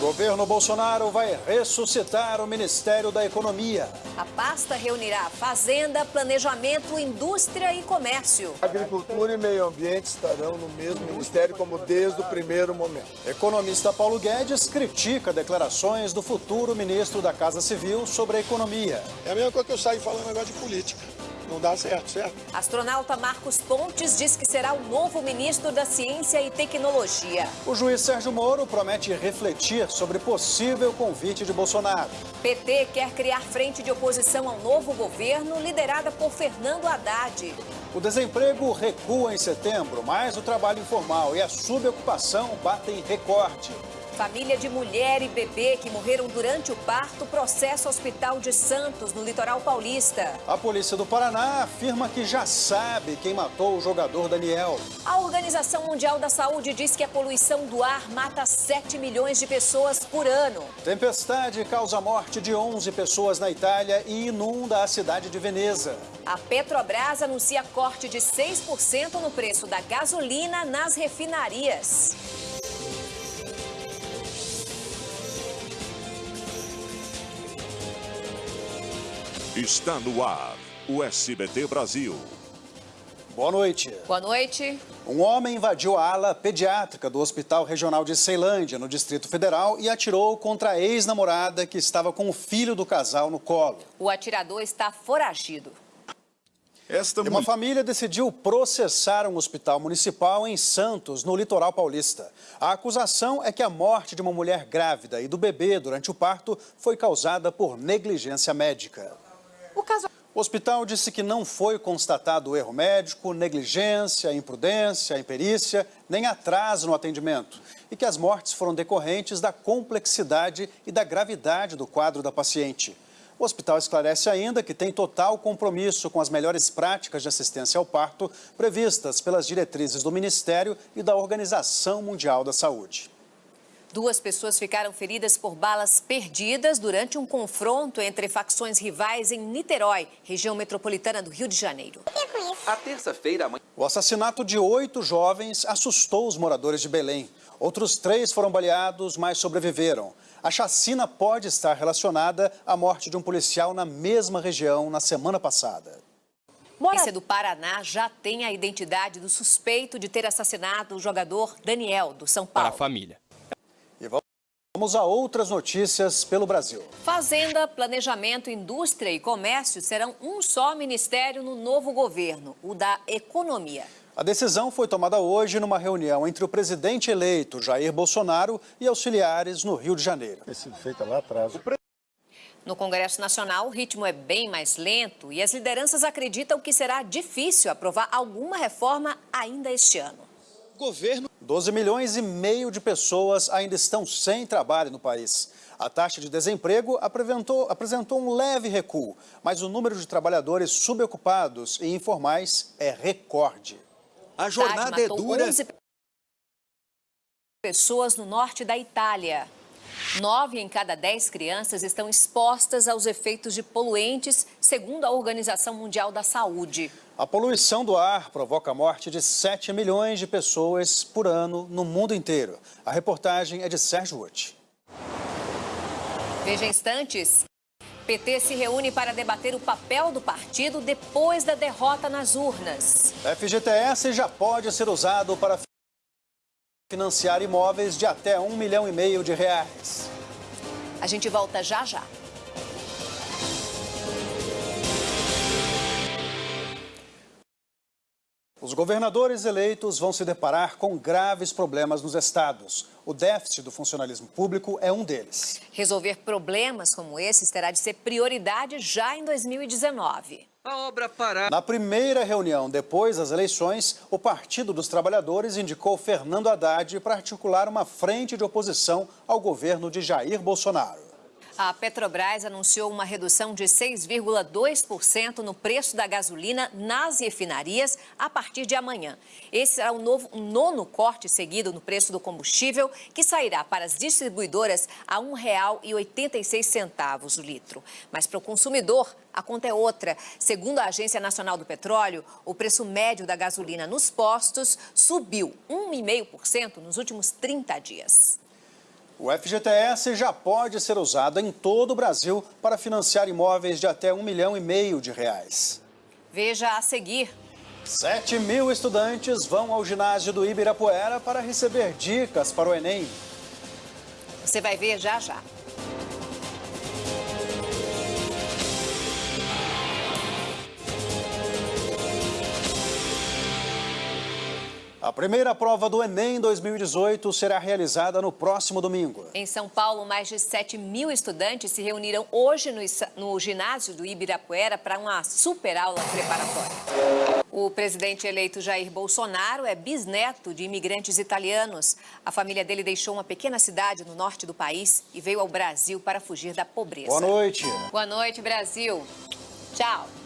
Governo Bolsonaro vai ressuscitar o Ministério da Economia. A pasta reunirá Fazenda, Planejamento, Indústria e Comércio. Agricultura e Meio Ambiente estarão no mesmo ministério como desde o primeiro momento. Economista Paulo Guedes critica declarações do futuro ministro da Casa Civil sobre a economia. É a mesma coisa que eu saio falando agora de política não dá certo, certo? Astronauta Marcos Pontes diz que será o novo ministro da Ciência e Tecnologia. O juiz Sérgio Moro promete refletir sobre possível convite de Bolsonaro. PT quer criar frente de oposição ao novo governo, liderada por Fernando Haddad. O desemprego recua em setembro, mas o trabalho informal e a subocupação batem recorde. Família de mulher e bebê que morreram durante o parto processa Hospital de Santos, no litoral paulista. A polícia do Paraná afirma que já sabe quem matou o jogador Daniel. A Organização Mundial da Saúde diz que a poluição do ar mata 7 milhões de pessoas por ano. Tempestade causa a morte de 11 pessoas na Itália e inunda a cidade de Veneza. A Petrobras anuncia corte de 6% no preço da gasolina nas refinarias. Está no ar o SBT Brasil. Boa noite. Boa noite. Um homem invadiu a ala pediátrica do Hospital Regional de Ceilândia, no Distrito Federal, e atirou contra a ex-namorada que estava com o filho do casal no colo. O atirador está foragido. Esta... Uma família decidiu processar um hospital municipal em Santos, no litoral paulista. A acusação é que a morte de uma mulher grávida e do bebê durante o parto foi causada por negligência médica. O, caso... o hospital disse que não foi constatado erro médico, negligência, imprudência, imperícia, nem atraso no atendimento e que as mortes foram decorrentes da complexidade e da gravidade do quadro da paciente. O hospital esclarece ainda que tem total compromisso com as melhores práticas de assistência ao parto previstas pelas diretrizes do Ministério e da Organização Mundial da Saúde. Duas pessoas ficaram feridas por balas perdidas durante um confronto entre facções rivais em Niterói, região metropolitana do Rio de Janeiro. A terça-feira... O assassinato de oito jovens assustou os moradores de Belém. Outros três foram baleados, mas sobreviveram. A chacina pode estar relacionada à morte de um policial na mesma região na semana passada. A polícia do Paraná já tem a identidade do suspeito de ter assassinado o jogador Daniel, do São Paulo. Para a família. Vamos a outras notícias pelo Brasil. Fazenda, Planejamento, Indústria e Comércio serão um só ministério no novo governo, o da Economia. A decisão foi tomada hoje numa reunião entre o presidente eleito Jair Bolsonaro e auxiliares no Rio de Janeiro. sido feita lá atrás. No Congresso Nacional, o ritmo é bem mais lento e as lideranças acreditam que será difícil aprovar alguma reforma ainda este ano governo... 12 milhões e meio de pessoas ainda estão sem trabalho no país. A taxa de desemprego apresentou, apresentou um leve recuo, mas o número de trabalhadores subocupados e informais é recorde. A jornada é dura... 11 pessoas no norte da Itália. Nove em cada dez crianças estão expostas aos efeitos de poluentes, segundo a Organização Mundial da Saúde. A poluição do ar provoca a morte de 7 milhões de pessoas por ano no mundo inteiro. A reportagem é de Sérgio Uti. Veja instantes. PT se reúne para debater o papel do partido depois da derrota nas urnas. FGTS já pode ser usado para financiar imóveis de até um milhão e meio de reais. A gente volta já já. Os governadores eleitos vão se deparar com graves problemas nos estados. O déficit do funcionalismo público é um deles. Resolver problemas como esses terá de ser prioridade já em 2019. A obra parar. Na primeira reunião depois das eleições, o Partido dos Trabalhadores indicou Fernando Haddad para articular uma frente de oposição ao governo de Jair Bolsonaro. A Petrobras anunciou uma redução de 6,2% no preço da gasolina nas refinarias a partir de amanhã. Esse será o novo, um nono corte seguido no preço do combustível, que sairá para as distribuidoras a R$ 1,86 o litro. Mas para o consumidor, a conta é outra. Segundo a Agência Nacional do Petróleo, o preço médio da gasolina nos postos subiu 1,5% nos últimos 30 dias. O FGTS já pode ser usado em todo o Brasil para financiar imóveis de até um milhão e meio de reais. Veja a seguir. 7 mil estudantes vão ao ginásio do Ibirapuera para receber dicas para o Enem. Você vai ver já já. A primeira prova do Enem 2018 será realizada no próximo domingo. Em São Paulo, mais de 7 mil estudantes se reuniram hoje no, no ginásio do Ibirapuera para uma super aula preparatória. O presidente eleito Jair Bolsonaro é bisneto de imigrantes italianos. A família dele deixou uma pequena cidade no norte do país e veio ao Brasil para fugir da pobreza. Boa noite. Boa noite, Brasil. Tchau.